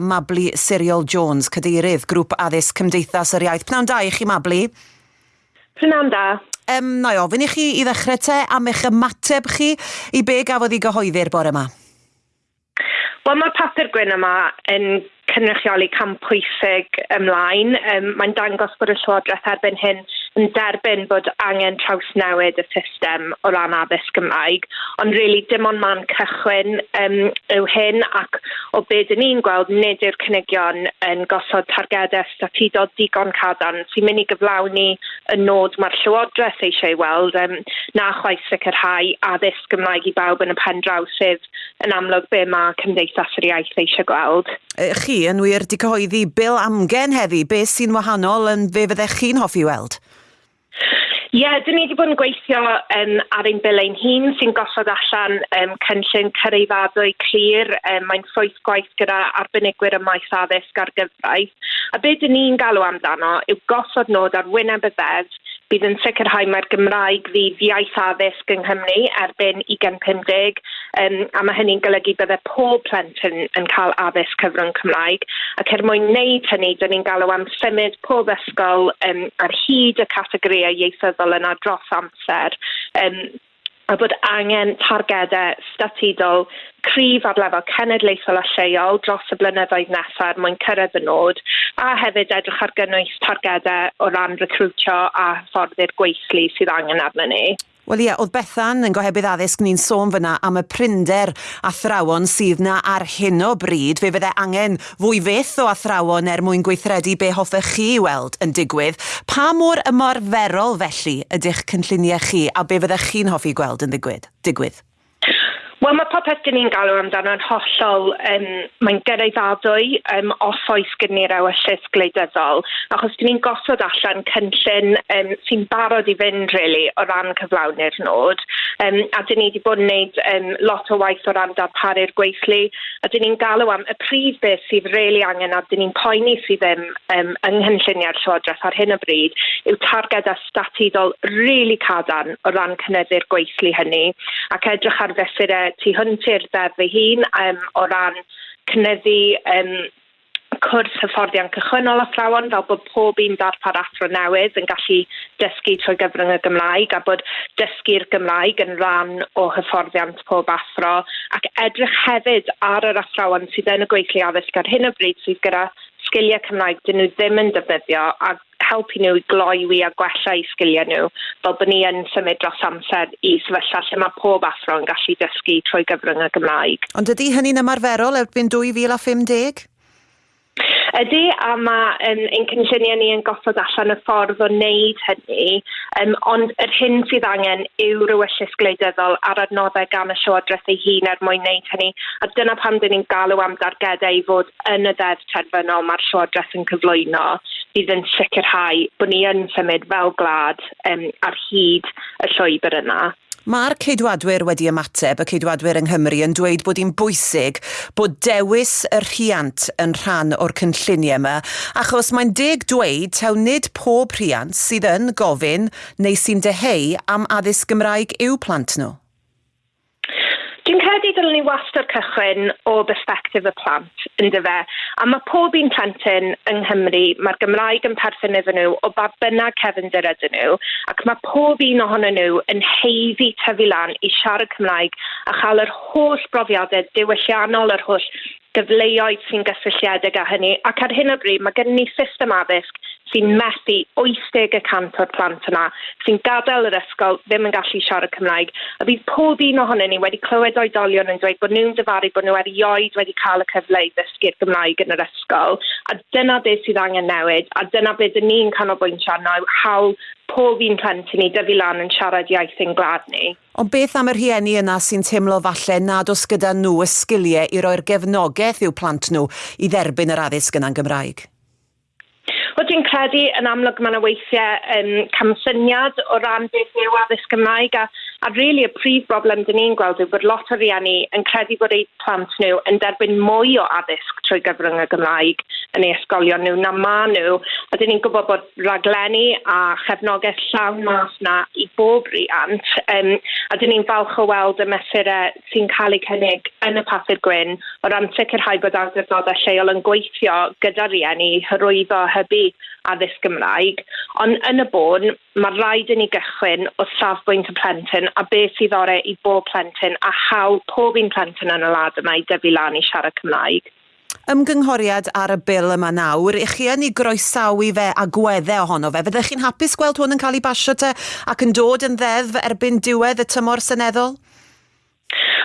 Mabli Cyril Jones, cadeirydd grŵp addysg Cymdeithas yr Iaith. Pnawn da i chi, Mabli. Pnawn da. Um, na i ofyn i chi i ddechrau te am eich ymateb chi i be gafodd i gyhoeddi'r bore yma. Wel, mae'r papur gwyn yma yn cynrychioli cam pwysig ymlaen. Um, Mae'n dangos bod y Llywodraeth erbyn hyn yn derbyn bod angen trawsnewid y system o ran addysg Gymraeg, ond really dim ond man cychwyn um, yw hyn ac o beth dyn ni'n gweld nid yw'r cynigion yn gosod targedau statudo digon cadarn sy'n mynd i gyflawni y nod mae'r Llywodraeth eisiau ei weld um, na chwaith sicrhau addysg Gymraeg i bawb yn y pen draw sydd yn amlwg be mae Cymdeithas yr Iaith eisiau gweld. Chi yn wir di cyhoeddi bil amgen heddi, beth sy'n wahanol yn fe fyddech chi'n hoffi weld? Ie, yeah, dyn ni wedi bod yn gweithio um, ar ein bylein hun sy'n gosod allan um, cynllun cyrreifaddwy clir. Um, Mae'n ffrwyth gwaith gyda arbenigwyr y maes addysg ar gyfraith. A be dyn ni'n galw amdano yw gosod nod ar wyneb y ddeddf bydd yn sicrhau mae'r Gymraeg fydd iaith addysg yng Nghymru erbyn 2050 um, a mae hynny'n golygu bydde pob plentyn yn cael addysg cyfrwng Cymraeg ac er mwyn wneud hynny, dyn ni'n galw am symud pob ysgol um, ar hyd y categoriau ieithyddol yna dros amser um, a bod angen targedau statudol cryf ar lefel cenedlaethol a lleol dros y blynyddoedd nesaf er mwyn cyrraedd y nod, a hefyd edrych ar gynnwys targedau o ran recrwtio a fforddi'r gweithlu sydd angen arnyn ni. Wel ie, oedd Bethan yn gohebydd addysg ni'n sôn fyna am y prinder athrawon sydd na ar hyn o bryd. Fe fydde angen fwy fyth o athrawon er mwyn gweithredu be hoffech chi weld yn digwydd. Pa mor ymarferol felly ydych cynlluniau chi a be fyddech chi'n hoffi gweld yn digwydd? digwydd? Wel mae popeth dyn ni'n galw amdano'n hollol, um, mae'n gyrraeddadwy um, os oes gen ni'r ewyllus gwleidyddol, achos dyn ni'n gosod allan cynllun um, sy'n barod i fynd, really, o ran cyflawni'r nod, um, a dyn ni wedi bod yn gwneud um, lot o waith o ran darparu'r gweithlu, a dyn ni'n galw am y prif beth sydd really angen a dyn ni'n poeni sydd ddim um, yng nghynlluniau'r Llywodraeth ar hyn o bryd, yw targed a statudol really cadarn o ran cynyddu'r gweithlu hynny, ac edrych ar fesurau e tu hwnt i'r ddeddf ei hun um, o ran cynyddu um, cwrs hyfforddiant cychwynnol athrawon fel bod pob un darpar athro newydd yn gallu dysgu trwy gyfrwng y Gymraeg a bod dysgu'r Gymraeg yn rhan o hyfforddiant pob athro ac edrych hefyd ar yr athrawon sydd yn y gweithlu addysg ar hyn o bryd sydd gyda sgiliau Cymraeg dyn nhw ddim yn defnyddio a helpu nhw i gloiwi a gwella i sgiliau nhw fel bod ni yn symud dros amser i sefyllfa lle mae pob athro yn gallu dysgu trwy gyfrwng y Gymraeg. Ond ydy hynny'n ymarferol erbyn 2050? ydy, a mae um, ein cynlluniau ni yn gosod allan y ffordd o wneud hynny, um, ond yr hyn sydd angen yw rywyllus gwleidyddol ar adnoddau gan y Llywodraeth ei hun er mwyn wneud hynny, a dyna pam dyn ni'n galw am dargedau i fod yn y ddeddf terfynol mae'r Llywodraeth yn cyflwyno bydd yn sicrhau bod ni yn symud fel glad um, ar hyd y llwybr yna. Mae'r ceidwadwyr wedi ymateb, y ceidwadwyr yng Nghymru, yn dweud bod hi'n bwysig bod dewis y rhiant yn rhan o'r cynlluniau yma, achos mae'n deg dweud taw nid pob rhiant sydd yn gofyn neu sy'n deheu am addysg Gymraeg i'w plant nhw. Dwi'n credu dylwn ni wastad cychwyn o berspektif y plant, yn fe. A mae pob un plentyn yng Nghymru, mae'r Gymraeg yn perthyn iddyn nhw o ba bynnag cefndir ydyn nhw, ac mae pob un ohonyn nhw yn heiddi tyfu lan i siarad Cymraeg a chael yr holl brofiadau diwylliannol, yr holl gyfleoedd sy'n gysylltiedig â hynny. Ac ar hyn o bryd, mae gen ni system addysg sy'n methu 80% o'r plant yna sy'n gadael yr ysgol ddim yn gallu siarad Cymraeg a bydd pob un ohonyn ni wedi clywed oedolion yn dweud bod nhw'n dyfaru bod nhw erioed wedi cael y cyfle i ddysgu'r Gymraeg yn yr ysgol a dyna beth sydd angen newid a dyna beth dyn ni'n canolbwyntio arno hawl pob un plentyn i dyfu lan yn siarad iaith ein gwlad ni. Ond beth am y rhieni yna sy'n teimlo falle nad oes gyda nhw y sgiliau i roi'r gefnogaeth i'w plant nhw i dderbyn yr addysg yna'n Gymraeg? Wel, dwi'n credu yn amlwg mae yna weithiau um, camsyniad o ran beth yw addysg Gymraeg a A really y prif broblem dyn ni'n gweld yw bod lot o rieni yn credu bod eu plant nhw yn derbyn mwy o addysg trwy gyfrwng y Gymraeg yn eu ysgolion nhw na ma nhw. A dyn ni'n gwybod bod raglenni a chefnogaeth llawn mas na i bob riant. Um, a dyn ni'n falch o weld y mesurau sy'n cael eu cynnig yn y papur gwyn o ran sicrhau bod awdurdodau lleol yn gweithio gyda rieni hyrwyddo hybu addysg Gymraeg, ond yn y bôn, mae rhaid i ni gychwyn o safbwynt y plentyn a beth sydd ore i bob plentyn a hawl pob un plentyn yn y lad yma i dyfu lan i siarad Cymraeg. Ymgynghoriad ar y bil yma nawr, i chi yn ei groesawu fe a gweddau ohono fe, fyddech chi'n hapus gweld hwn yn cael ei basio te ac yn dod yn ddeddf erbyn diwedd y tymor seneddol?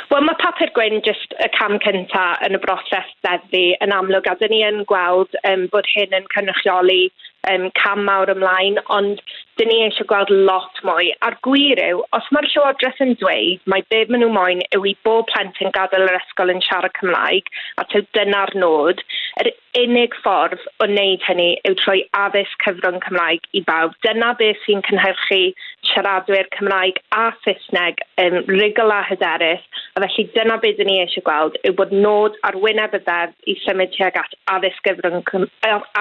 Wel, mae papur gwyn jyst y cam cynta yn y broses ddeddi yn amlwg a dyn ni yn gweld um, bod hyn yn cynrychioli um, cam mawr ymlaen, ond dyn ni eisiau gweld lot mwy. A'r gwir yw, os mae'r Llywodraeth yn dweud mae be maen nhw moyn yw i bob plentyn gadael yr ysgol yn siarad Cymraeg, a tyw dyna'r nod, yr unig ffordd o wneud hynny yw trwy addysg cyfrwng Cymraeg i bawb. Dyna beth sy'n cynhyrchu siaradwyr Cymraeg a Saesneg yn rigol a hyderus, a felly dyna beth dyn ni eisiau gweld yw bod nod ar wyneb y ddeddf i symud tuag at addysg cyfrwng,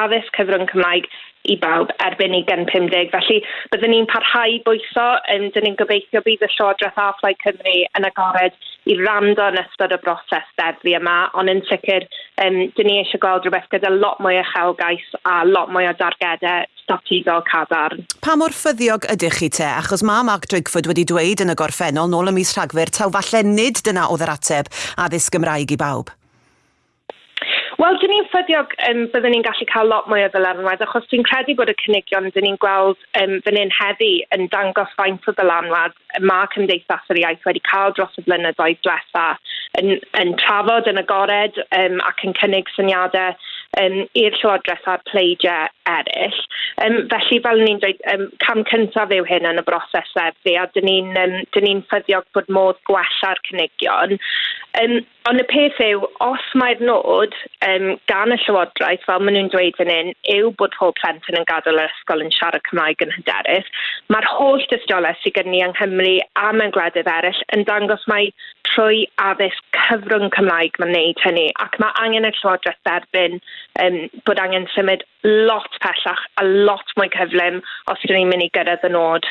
addysg cyfrwng Cymraeg i bawb erbyn i gen 50. Felly byddwn ni'n parhau bwyso, um, dyn ni'n gobeithio bydd y Llywodraeth a Phlai Cymru yn agored i rando yn ystod y broses ddeddi yma, ond yn sicr, um, dyn ni eisiau gweld rhywbeth gyda lot mwy o chelgais a lot mwy o dargedau strategol cadarn. Pa mor ffyddiog ydych chi te? Achos mae Mark Drigford wedi dweud yn y gorffennol nôl y mis rhagfyr taw falle nid dyna oedd yr ateb addysg Gymraeg i bawb. Wel, dyn ni'n ffyddiog um, byddwn ni'n gallu cael lot mwy o ddylanwad, achos dwi'n credu bod y cynigion dyn ni'n gweld um, fan hyn heddi yn dangos faint o ddylanwad mae Cymdeithas yr Iaith wedi cael dros y blynyddoedd diwetha yn, yn trafod yn agored um, ac yn cynnig syniadau um, i'r Llywodraeth a'r pleidiau eraill. Um, felly, fel ni'n dweud, um, cam cyntaf yw hyn yn y broses sefydlu, a dyn ni'n um, ni ffyddiog bod modd gwella'r cynigion. Um, ond y peth yw, os mae'r nod um, gan y Llywodraeth, fel maen nhw'n dweud fan hyn, yw bod pob plentyn yn gadael yr ysgol yn siarad Cymraeg yn hyderus, mae'r holl dystiolaeth sydd gen ni yng Nghymru a mewn gwledydd eraill yn dangos mai trwy addysg cyfrwng Cymraeg mae'n neud hynny ac mae angen y Llywodraeth derbyn um, bod angen symud lot pellach a lot mwy cyflym os ydyn ni'n mynd i gyrraedd y nod.